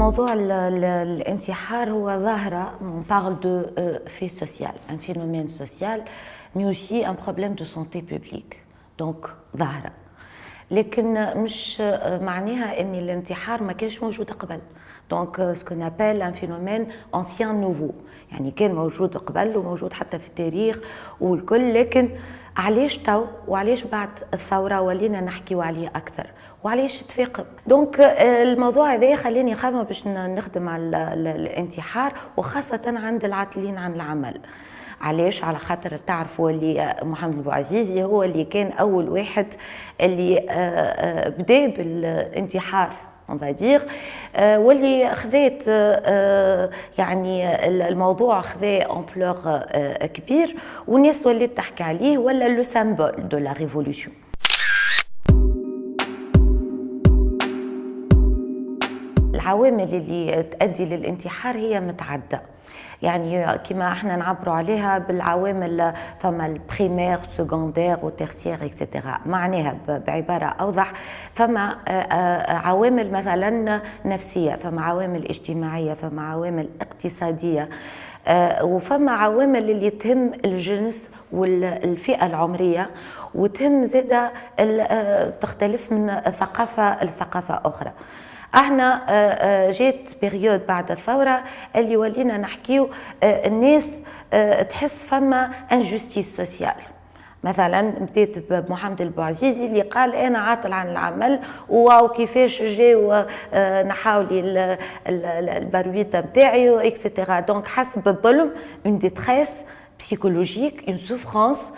موضوع ال ال الانتحار هو ظاهرة on euh, fait social un phénomène social mais aussi un problème de santé publique. Donc ظاهرة. لكن مش معناها إن الانتحار ما كانش موجود قبل. donc ce qu'on appelle un phénomène ancien nouveau يعني كان موجود قبل وموجود حتى في التاريخ والكل لكن علاش تو وعلاش بعد الثورة ولينا نحكيو عليه أكثر؟ وعلاش تفاقم donc الموضوع هذا خلاني نخمم باش نخدم على الانتحار وخاصة عند العاطلين عن العمل. علاش؟ على خاطر تعرفوا اللي محمد البوعزيزي هو اللي كان أول واحد اللي بدأ بالانتحار. on va dire. واللي خذات يعني الموضوع خذا ampleur كبير. والناس ولات تحكي عليه ولا le symbole de la révolution العوامل اللي تؤدي للانتحار هي متعدده يعني كما إحنا نعبروا عليها بالعوامل فما ال primaires secondaires و tertiaires et cetera معناها بعبارة أوضح. فما عوامل مثلا نفسية فما عوامل اجتماعية فما عوامل اقتصادية. وفما عوامل اللي تهم الجنس والفئة العمرية وتهم زادة تختلف من ثقافة لثقافة أخرى. أحنا جات période بعد الثورة اللي ولينا نحكيو الناس تحس فما injustice sociale مثلا بديت بمحمد البوعزيزي اللي قال أنا عاطل عن العمل واو كيفاش جاو نحاو لي البرويطه نتاعي et cetera donc حس بالظلم une détresse psychologique une souffrance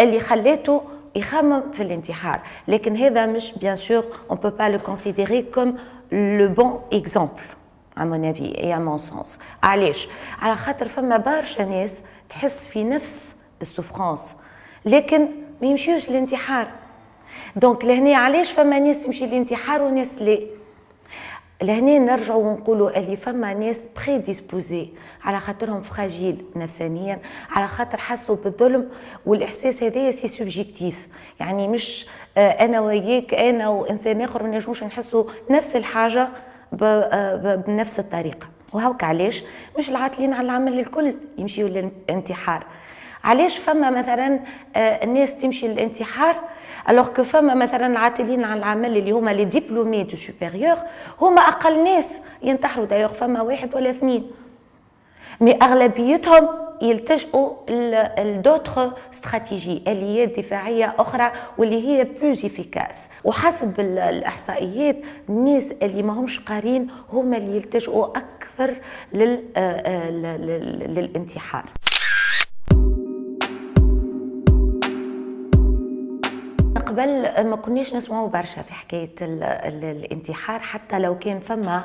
اللي خلاته يخمم في الانتحار. لكن هذا مش bien sûr on peut pas le considérer comme le bon exemple à mon avis et à mon sens. علاش على خاطر فما برشا ناس تحس في نفس ال souffrance لكن ما يمشيوش للانتحار donc لهنا علاش فما ناس تمشي للانتحار وناس لا لهنا نرجعوا ونقولوا اللي فما ناس prédisposés على خاطرهم fragiles نفسانيا على خاطر حسوا بالظلم والإحساس هذايا c'est subjectif يعني مش أنا وياك أنا وإنسان آخر ما نجموش نحسوا نفس الحاجة بنفس الطريقة. وهوك علاش؟ مش العاطلين على العمل الكل يمشيوا للانتحار. علاش فما مثلا الناس تمشي للانتحار alors que فما مثلا العاطلين عن العمل اللي هما les diplômés du supérieur هما أقل ناس ينتحروا دايوغ فما واحد ولا اثنين. mais أغلبيتهم يلتجئوا ل d'autres stratégies آليات دفاعية أخرى واللي هي plus efficaces وحسب الإحصائيات الناس اللي ما همش قارين هما اللي يلتجئوا أكثر للانتحار. قبل ما كناش نسمعوا برشا في حكاية الانتحار حتى لو كان فما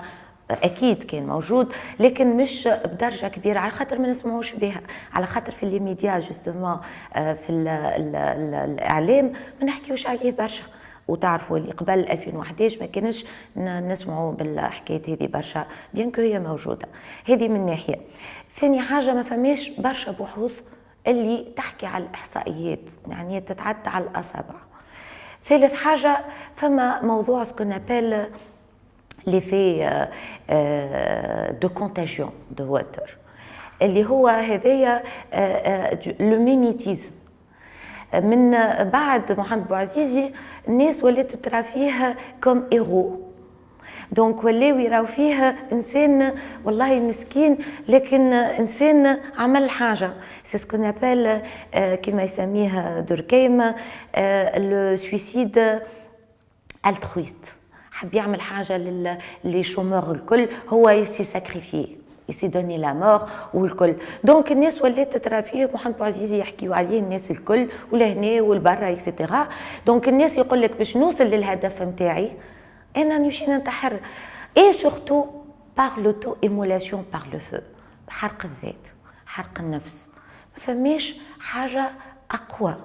أكيد كان موجود لكن مش بدرجة كبيرة على خاطر ما نسمعوش بها. على خاطر في les médias justement في ال ال ال الإعلام ما نحكيوش عليه برشا. وتعرفوا اللي قبل 2011 ما كانش نسمعوا بالحكايه هذه برشا bien هي موجودة. هذه من ناحية. ثاني حاجة ما فماش برشا بحوث اللي تحكي على الإحصائيات يعني تتعدى على الأصابع. ثالث حاجة فما موضوع ce qu'on appelle l'effet de contagion de Werther اللي هو هذايا le mimétisme من بعد محمد بوعزيزي الناس ولات ترى فيه comme héros donc ولاو يراو فيه إنسان والله مسكين لكن إنسان عمل حاجة. c'est ce qu'on appelle كما يسميه دوركيم le suicide altruiste حب يعمل حاجة ل les chômeurs الكل هو il s'est sacrifié il s'est donné la mort والكل. donc الناس ولات ترى فيه محمد بوعزيزي يحكيوا عليه الناس الكل ولهنا والبرا et cetera donc الناس يقول لك باش نوصل للهدف نتاعي أنا نمشي ننتحر. et surtout par l'auto-immolation par le feu حرق الذات حرق النفس. ما فماش حاجة أقوى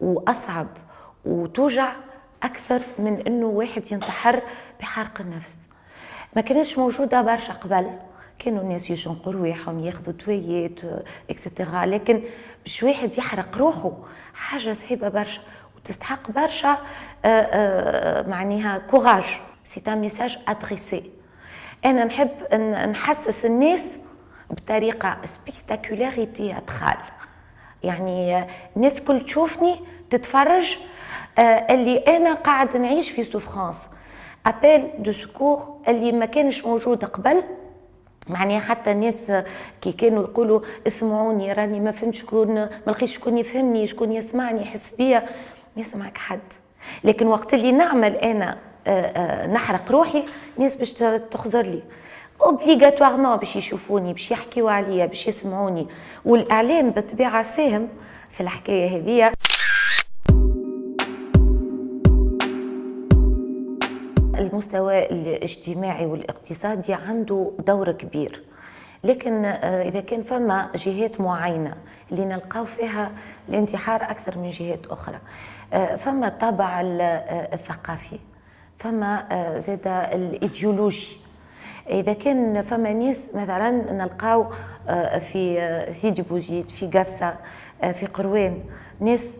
وأصعب وتوجع أكثر من إنه واحد ينتحر بحرق النفس. ما كانتش موجودة برشا قبل. كانوا الناس يشنقوا رواحهم ياخذوا دويات et cetera لكن باش واحد يحرق روحه حاجة صعيبة برشا. وتستحق برشا معناها courage c'est un message adressé أنا نحب نحسس الناس بطريقة spectaculaire théâtrale يعني الناس كل تشوفني تتفرج آه، اللي أنا قاعد نعيش في souffrance appel de secours اللي ما كانش موجود قبل. معناها حتى الناس كي كانوا يقولوا اسمعوني راني ما فهمت شكون ما لقيتش شكون يفهمني شكون يسمعني يحس بيا. ما يسمعك حد. لكن وقت اللي نعمل أنا آه، آه، نحرق روحي الناس باش تخزر لي. اوبليغاتوارمون باش يشوفوني باش يحكيوا عليا باش يسمعوني. والإعلام بالطبيعه ساهم في الحكاية هذه. المستوى الاجتماعي والاقتصادي عنده دور كبير. لكن آه، إذا كان فما جهات معينة اللي نلقاو فيها الانتحار أكثر من جهات أخرى. آه، فما الطابع آه، الثقافي فما زاد الإيديولوجي. إذا كان فما ناس مثلا نلقاو في سيدي بوزيد في قفصة في قروان ناس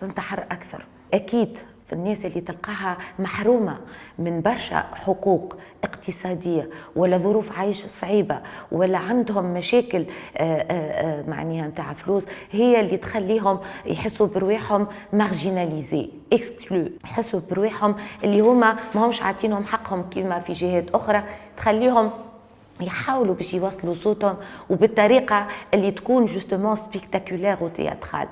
تنتحر أكثر. أكيد الناس اللي تلقاها محرومة من برشا حقوق اقتصادية ولا ظروف عيش صعيبة ولا عندهم مشاكل آه، آه، آه، معناها نتاع فلوس هي اللي تخليهم يحسوا برواحهم marginalisés exclus يحسوا برواحهم اللي هما ما همش عاطينهم حقهم كما في جهات أخرى تخليهم يحاولوا باش يوصلوا صوتهم وبالطريقة اللي تكون justement spectaculaire و théâtrale.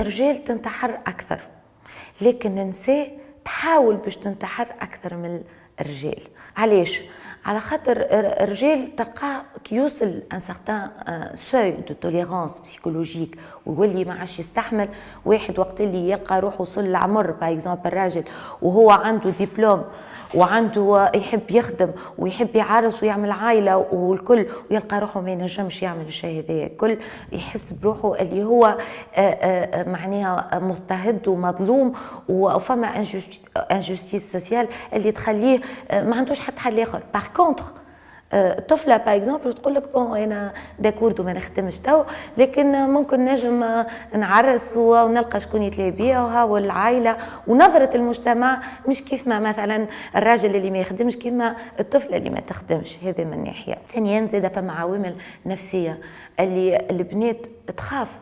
الرجال تنتحر أكثر لكن النساء تحاول باش تنتحر أكثر من الرجال علاش؟ على خاطر الرجال تلقاه كي يوصل un certain seuil de tolérance psychologique ويولي ما عادش يستحمل واحد وقت اللي يلقى روحه وصل العمر par exemple راجل وهو عنده دبلوم وعنده يحب يخدم ويحب يعرس ويعمل عائلة والكل ويلقى روحه ما ينجمش يعمل الشيء هذايا الكل يحس بروحه اللي هو آه، آه، معناها مضطهد ومظلوم وفما injustice sociale اللي تخليه آه، ما عندوش حتى حل آخر. par contre طفله par exemple تقول لك bon أنا d'accord وما نخدمش تو لكن ممكن نجم نعرس ونلقى شكون يتلاقى بيا والعائله ونظره المجتمع مش كيف ما مثلا الراجل اللي ما يخدمش كيما الطفله اللي ما تخدمش هذا من ناحيه ثانيا زاد فما عوامل نفسيه اللي البنات تخاف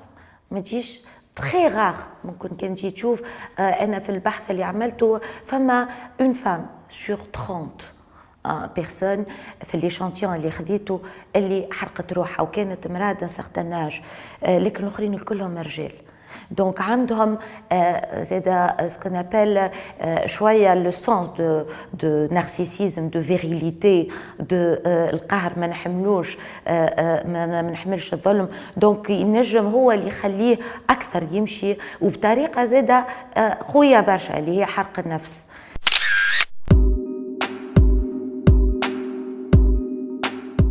ما تجيش très rare ممكن كان تجي تشوف أنا في البحث اللي عملته فما une femme sur 30 personnes في l'échantillon اللي خديته اللي حرقت روحها وكانت مراه d'un certain âge لكن الاخرين الكلهم رجال. donc عندهم زاد ce qu'on appelle شوية le sens de de narcissisme de virilité دو القهر ما نحملوش ما نحملش الظلم. donc ينجم هو اللي يخليه أكثر يمشي وبطريقة زاده خويا برشا اللي هي حرق النفس.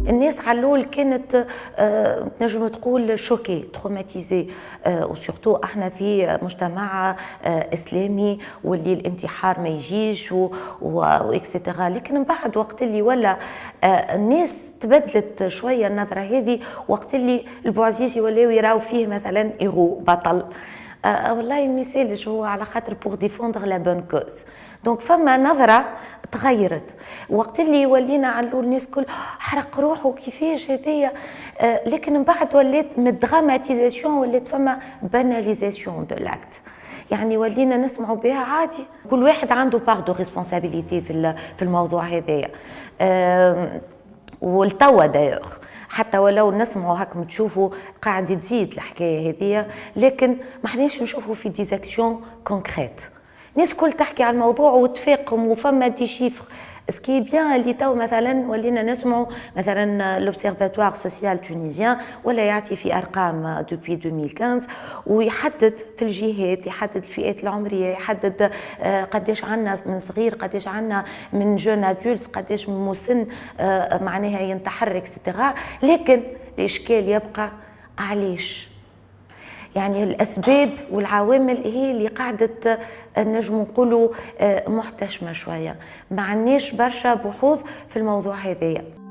الناس علول كانت آه، نجم تقول choquée traumatisée و surtout إحنا في مجتمع آه، إسلامي واللي الانتحار ما يجيش et cetera لكن من بعد وقت اللي ولا آه، الناس تبدلت شوية النظرة هذه وقت اللي البوعزيز ولاو يراو فيه مثلا ايغو بطل. آه والله ما يسالش هو على خاطر pour défendre la bonne cause donc فما نظرة تغيرت. وقت اللي ولينا علو الناس كل حرق روحه كيفاش هذايا؟ آه لكن من بعد ولات من ال dramatisation ولات فما banalisation de l'acte يعني ولينا نسمعوا بها عادي. كل واحد عنده part de responsabilité في الموضوع هذايا. آه والتوا دايوغ حتى ولو نسمعوا هاك تشوفوا قاعد تزيد الحكاية هذه لكن ما حناش نشوفوا في des actions concrètes الناس كل تحكي عن الموضوع وتفاقم وفما des chiffres ce qui est bien اللي تو مثلا ولينا نسمعوا مثلا l'Observatoire social tunisien ولا يعطي في أرقام دوبي 2015 ويحدد في الجهات يحدد الفئات العمرية يحدد آه، قداش عندنا من صغير قداش عندنا من جون أدولت قداش من مسن آه، معناها ينتحر اكسترا لكن الإشكال يبقى علاش؟ يعني الأسباب والعوامل هي اللي قاعدة نجم نقولوا آه، محتشمة شوية. ما عندناش برشا بحوث في الموضوع هذايا.